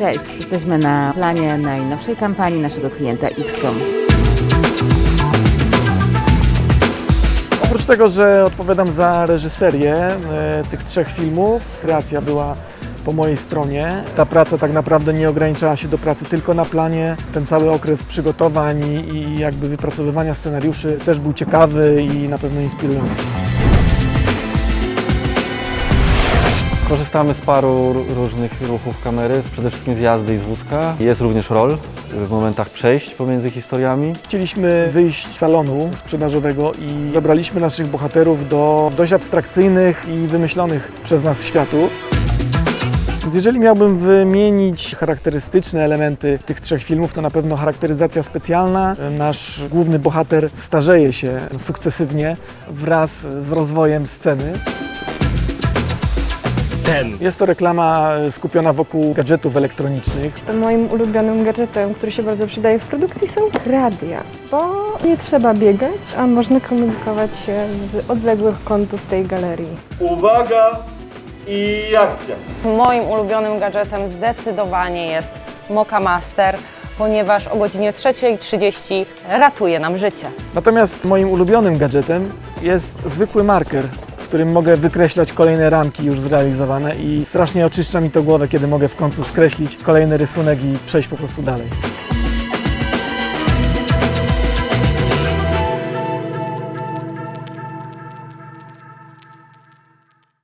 Cześć, jesteśmy na planie najnowszej kampanii naszego klienta XCOM. Oprócz tego, że odpowiadam za reżyserię e, tych trzech filmów, kreacja była po mojej stronie. Ta praca tak naprawdę nie ograniczała się do pracy tylko na planie. Ten cały okres przygotowań i, jakby wypracowywania scenariuszy też był ciekawy i na pewno inspirujący. Korzystamy z paru różnych ruchów kamery, przede wszystkim z jazdy i z wózka. Jest również roll w momentach przejść pomiędzy historiami. Chcieliśmy wyjść z salonu sprzedażowego i zabraliśmy naszych bohaterów do dość abstrakcyjnych i wymyślonych przez nas światów. Więc jeżeli miałbym wymienić charakterystyczne elementy tych trzech filmów, to na pewno charakteryzacja specjalna. Nasz główny bohater starzeje się sukcesywnie wraz z rozwojem sceny. Ten. Jest to reklama skupiona wokół gadżetów elektronicznych. Moim ulubionym gadżetem, który się bardzo przydaje w produkcji są radia, bo nie trzeba biegać, a można komunikować się z odległych kątów tej galerii. Uwaga i akcja. Moim ulubionym gadżetem zdecydowanie jest Moka Master, ponieważ o godzinie 3.30 ratuje nam życie. Natomiast moim ulubionym gadżetem jest zwykły marker, którym mogę wykreślać kolejne ramki już zrealizowane i strasznie oczyszcza mi to głowę, kiedy mogę w końcu skreślić kolejny rysunek i przejść po prostu dalej.